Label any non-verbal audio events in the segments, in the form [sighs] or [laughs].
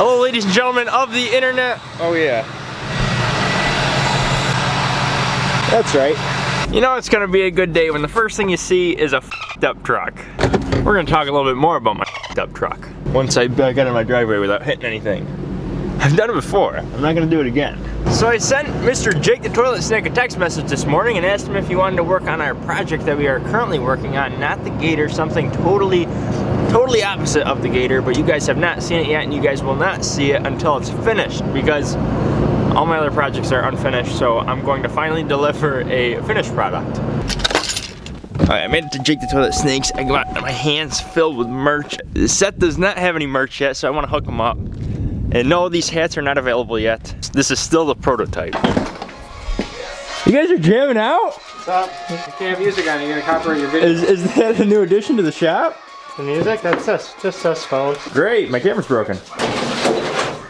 Hello, ladies and gentlemen of the internet. Oh, yeah. That's right. You know it's gonna be a good day when the first thing you see is a up truck. We're gonna talk a little bit more about my up truck. Once I back out of my driveway without hitting anything. I've done it before. I'm not gonna do it again. So I sent Mr. Jake the Toilet Snake a text message this morning and asked him if he wanted to work on our project that we are currently working on, not the Gator, something totally, totally opposite of the Gator, but you guys have not seen it yet and you guys will not see it until it's finished because all my other projects are unfinished, so I'm going to finally deliver a finished product. Alright, I made it to Jake the Toilet Snakes. I got my hands filled with merch. Seth does not have any merch yet, so I want to hook him up. And no, these hats are not available yet. This is still the prototype. You guys are jamming out? What's up? You can't have music on, you're gonna copyright your video. Is, is that a new addition to the shop? The music? That's us, just us phones. Great, my camera's broken.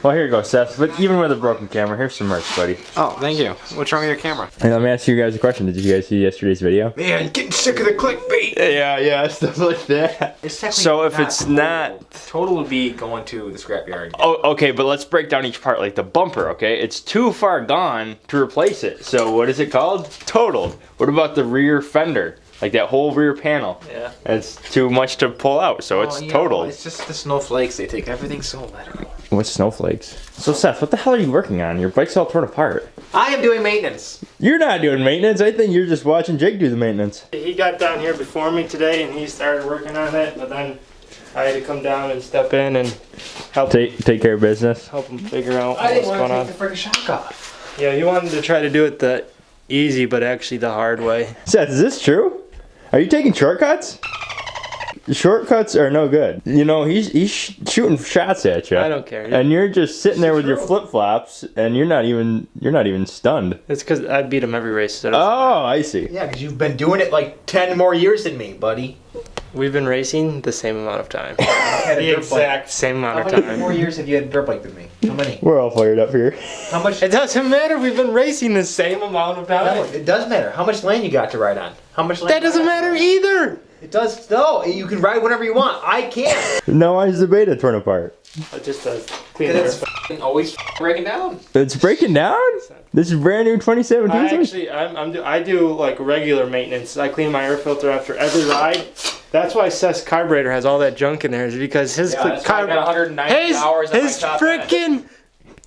Well, here you go, Seth. But even with a broken camera, here's some merch, buddy. Oh, thank you. What's wrong with your camera? And let me ask you guys a question. Did you guys see yesterday's video? Man, getting sick of the clickbait. Yeah, yeah, [laughs] stuff like that. It's So if it's not Total would be going to the scrapyard. Oh, okay, but let's break down each part, like the bumper, okay? It's too far gone to replace it. So what is it called? Totaled. What about the rear fender? Like that whole rear panel? Yeah. It's too much to pull out, so oh, it's Oh, you know, totaled. it's just the snowflakes. They take everything so literal. What's snowflakes? So Seth, what the hell are you working on? Your bike's all torn apart. I am doing maintenance. You're not doing maintenance. I think you're just watching Jake do the maintenance. He got down here before me today and he started working on it, but then I had to come down and step in and help Take take care of business. help him figure out I what's didn't want to on. take the freaking shock off. Yeah, he wanted to try to do it the easy, but actually the hard way. Seth, is this true? Are you taking shortcuts? Shortcuts are no good. You know, he's he's sh- shooting shots at you. I don't care. And you're just sitting there with your flip flops, and you're not even you're not even stunned. It's because I beat him every race. So Oh, I see. Yeah, because you've been doing it like 10 more years than me, buddy. We've been racing the same amount of time. [laughs] The dirt bike. exact same How amount of many time. more years have you had a dirt bike than me? How many? We're all fired up here. How much? It doesn't matter. We've been racing the same amount of No, time. it does matter. How much land you got to ride on? How much land? That doesn't matter either. It does. No, you can ride whenever you want. I can't. Now why is the beta torn apart? It just does clean air. it's f***ing always f***ing breaking down. It's breaking down. This is brand new 2017. I actually, I'm, I'm do, I do like regular maintenance. I clean my air filter after every ride. That's why Seth's carburetor has all that junk in there, is because his Yeah, cl- that's why I got 190 his, hours on his top end. freaking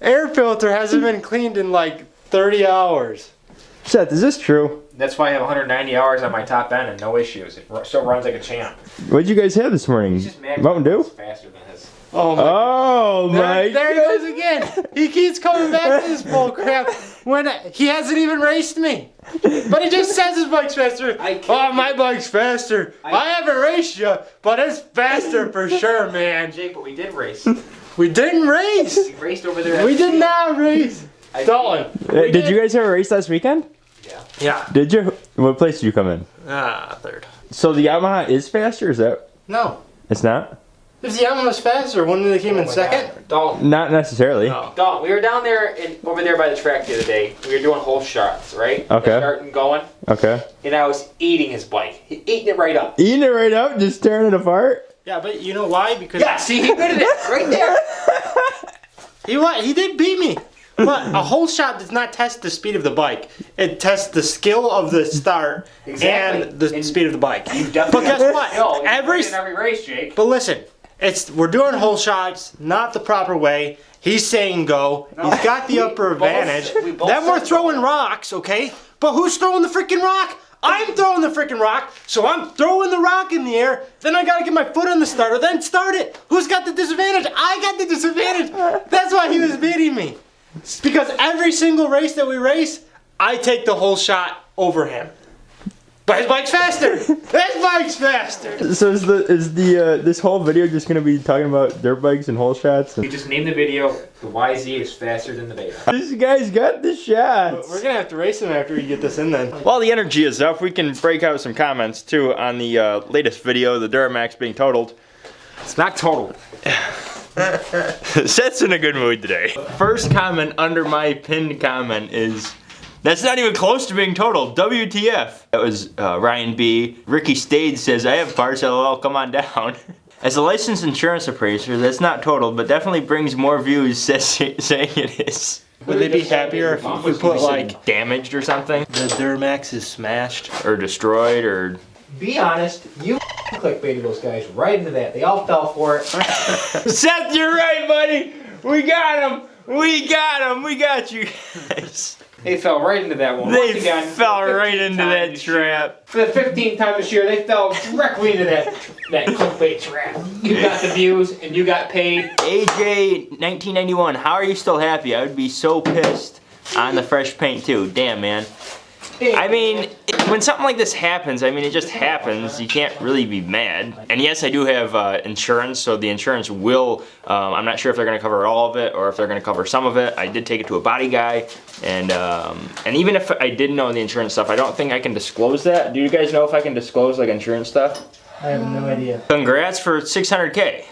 air filter hasn't been cleaned in like 30 hours. Seth, is this true? That's why I have 190 hours on my top end and no issues. It still runs like a champ. What'd you guys have this morning? He's just mad. Mountain Dew? It's faster than his. Oh my. Oh my! there, there he goes again. He keeps coming back to this bull crap when he hasn't even raced me. But he just says his bike's faster. I Oh, my bike's faster. I, I- haven't raced you, but it's faster for sure, man. Jake, but we did race. We didn't race. we raced over there. We did not race. I- Dalton. Uh, Did you guys have a race last weekend? Yeah. Yeah. Did you? What place did you come in? Ah, third. So the Yamaha is faster. Is that? No. It's not. If the Yamaha was faster, wouldn't they came in second? Dalton. Not necessarily. No. Dalton, we were down there in, over there by the track the other day. We were doing hole shots, right? Okay. Starting going, Okay. and I was eating his bike. He eating it right up. Eating it right up, just tearing it apart. Yeah, but you know why? Because Yeah, see, he did it right there. [laughs] He what? He did beat me. But a hole shot does not test the speed of the bike. It tests the skill of the start Exactly. and the And speed of the bike. But guess what? Every every race, Jake. but listen, it's we're doing hole shots, not the proper way. He's saying go. He's got the upper both- advantage. we then we're throwing rocks, okay? But who's throwing the freaking rock? I'm throwing the freaking rock, so I'm throwing the rock in the air. Then I gotta get my foot on the starter, then start it. Who's got the disadvantage? I got the disadvantage. That's why he was beating me. It's because every single race that we race, I take the hole shot over him. But his bike's faster. [laughs] his bike's faster. So is the is the uh, this whole video just gonna be talking about dirt bikes and hole shots? We And just named the video "The YZ is faster than the Beta." this guy's got the shots. We're gonna have to race him after we get this in then. While the energy is up, we can break out some comments too on the uh, latest video, the Duramax being totaled. It's not total. [sighs] [sighs] [sighs] [laughs] Seth's in a good mood today. First comment under my pinned comment is, that's not even close to being totaled. WTF? That was uh, Ryan B. Ricky Stade says, I have parts, lol, come on down. [laughs] As a licensed insurance appraiser, that's not total, but definitely brings more views [laughs] says, saying it is. Would they be happier if we put like damaged or something? the Duramax is smashed? Or destroyed or Be honest, you clickbaited those guys right into that. They all fell for it. [laughs] Seth, you're right, buddy. We got him. We got him. We got you guys. They fell right into that one. They Once again, fell right into that trap. For the 15th time this year, they fell directly into that that clickbait trap. You got the views and you got paid. AJ 1991, how are you still happy? I would be so pissed on the fresh paint too. Damn, man. I mean, when something like this happens, I mean, it just happens. You can't really be mad. And yes, I do have uh, insurance, so the insurance will, um, I'm not sure if they're gonna cover all of it or if they're gonna cover some of it. I did take it to a body guy, and um, and even if I did know the insurance stuff, I don't think I can disclose that. Do you guys know if I can disclose like insurance stuff? I have no idea. Congrats for 600K.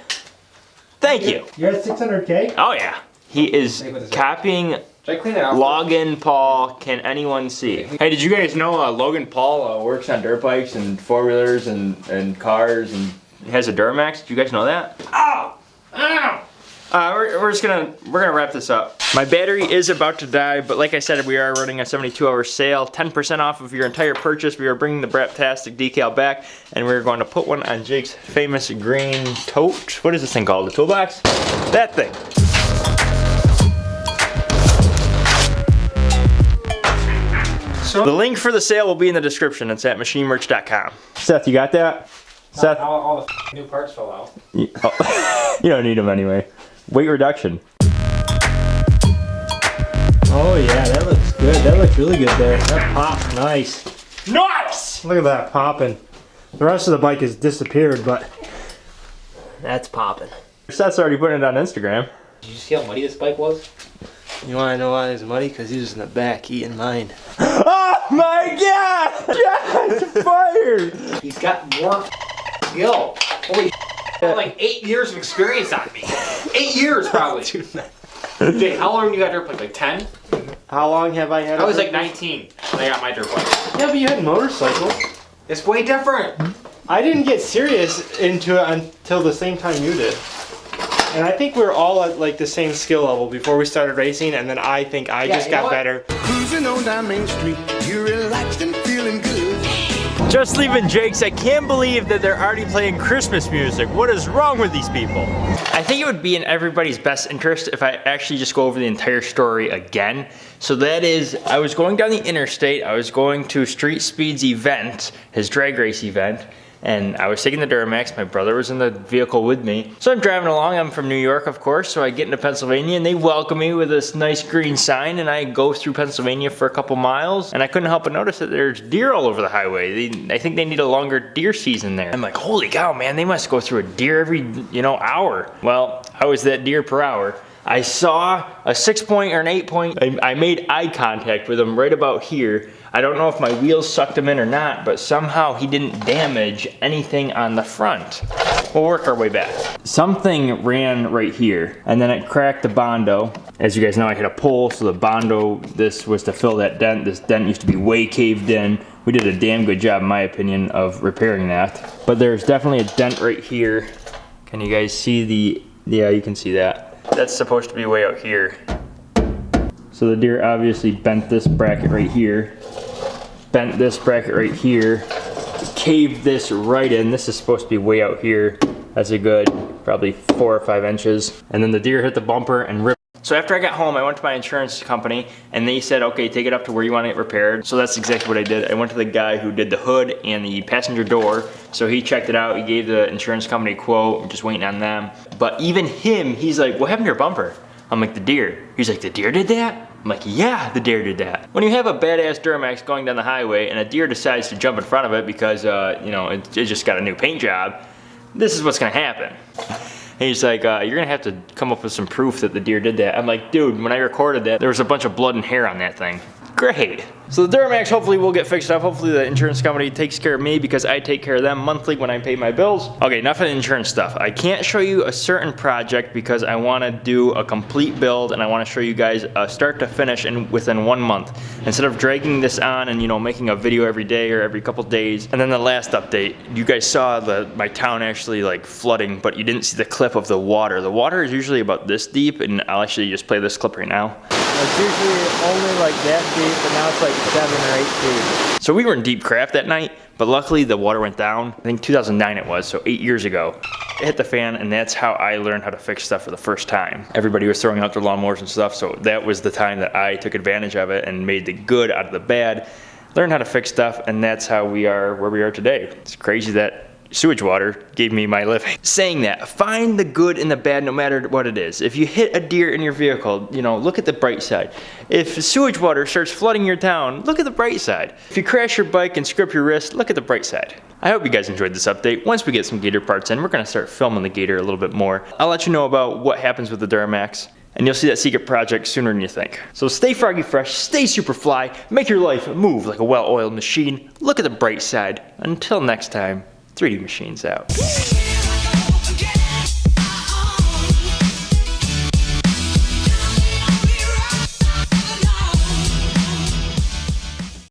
Thank you. You're at 600k? Oh yeah. He is Hey, what is that? copying Should I clean it out? Logan Paul. Can anyone see? Hey, did you guys know uh, Logan Paul uh, works on dirt bikes and four wheelers and, and cars and has a Duramax? Do you guys know that? Ow! Ow! Uh, we're, we're just gonna we're gonna wrap this up. My battery is about to die, but like I said, we are running a 72-hour sale, 10% off of your entire purchase. We are bringing the Braptastic decal back, and we're going to put one on Jake's famous green tote. What is this thing called? The toolbox? That thing. So The link for the sale will be in the description. It's at machinemerch.com. Seth, you got that? Seth, All, all the new parts fell out. you, oh, [laughs] you don't need them anyway. Weight reduction. Oh yeah, that looks good. That looks really good there. That pops nice. Nice! Look at that popping. The rest of the bike has disappeared, but that's popping. Seth's already putting it on Instagram. Did you see how muddy this bike was? You want to know why he's muddy? Because he was in the back eating mine. [laughs] Oh my god! Shots fired! He's got more skill. Holy like eight years of experience on me. Eight years probably. [laughs] Jake, how long you got dirt bike? Like 10? How long have I had? I was like 19 when I got my dirt bike. Yeah, but you had motorcycles. It's way different. I didn't get serious into it until the same time you did. And I think we are all at like the same skill level before we started racing, and then I think I Yeah, just got better. Cruising on down Main Street, you're relaxed and feeling good. Just leaving Jake's, I can't believe that they're already playing Christmas music. What is wrong with these people? I think it would be in everybody's best interest if I actually just go over the entire story again. So that is, I was going down the interstate, I was going to Street Speed's event, his drag race event, and I was taking the Duramax. My brother was in the vehicle with me. So I'm driving along. I'm from New York, of course. So I get into Pennsylvania and they welcome me with this nice green sign. And I go through Pennsylvania for a couple miles. And I couldn't help but notice that there's deer all over the highway. They, I think they need a longer deer season there. I'm like, holy cow, man, they must go through a deer every, you know, hour. Well, I was that deer per hour. I saw a six point or an eight point. I, I made eye contact with him right about here. I don't know if my wheels sucked him in or not, but somehow he didn't damage anything on the front. We'll work our way back. Something ran right here, and then it cracked the Bondo. As you guys know, I hit a pole, so the Bondo, this was to fill that dent. This dent used to be way caved in. We did a damn good job, in my opinion, of repairing that. But there's definitely a dent right here. Can you guys see the, yeah, you can see that. That's supposed to be way out here. So the deer obviously bent this bracket right here, bent this bracket right here, caved this right in. This is supposed to be way out here. That's a good probably four or five inches. And then the deer hit the bumper and ripped. So after I got home, I went to my insurance company and they said, okay, take it up to where you want it repaired. So that's exactly what I did. I went to the guy who did the hood and the passenger door. So he checked it out. He gave the insurance company a quote. I'm just waiting on them. But even him, he's like, what happened to your bumper? I'm like, the deer. He's like, the deer did that? I'm like, yeah, the deer did that. When you have a badass Duramax going down the highway and a deer decides to jump in front of it because, uh, you know, it, it just got a new paint job, this is what's gonna happen. And he's like, uh, you're gonna have to come up with some proof that the deer did that. I'm like, dude, when I recorded that, there was a bunch of blood and hair on that thing. Great. So the Duramax hopefully will get fixed up. Hopefully the insurance company takes care of me because I take care of them monthly when I pay my bills. Okay, enough of the insurance stuff. I can't show you a certain project because I want to do a complete build and I want to show you guys uh, start to finish in within one month. Instead of dragging this on and you know making a video every day or every couple days. And then the last update, you guys saw the my town actually like flooding, but you didn't see the clip of the water. The water is usually about this deep and I'll actually just play this clip right now. It's usually only like that deep, but now it's like seven or eight feet. So we were in deep crap that night, but luckily the water went down. I think 2009 it was, so eight years ago. It hit the fan and that's how I learned how to fix stuff for the first time. Everybody was throwing out their lawnmowers and stuff, so that was the time that I took advantage of it and made the good out of the bad. Learned how to fix stuff and that's how we are where we are today. It's crazy that sewage water gave me my living. Saying that, find the good in the bad no matter what it is. If you hit a deer in your vehicle, you know, look at the bright side. If sewage water starts flooding your town, look at the bright side. If you crash your bike and scrape your wrist, look at the bright side. I hope you guys enjoyed this update. Once we get some Gator parts in, we're gonna start filming the Gator a little bit more. I'll let you know about what happens with the Duramax and you'll see that secret project sooner than you think. So stay froggy fresh, stay super fly, make your life move like a well-oiled machine. Look at the bright side. Until next time, 3D Machines out.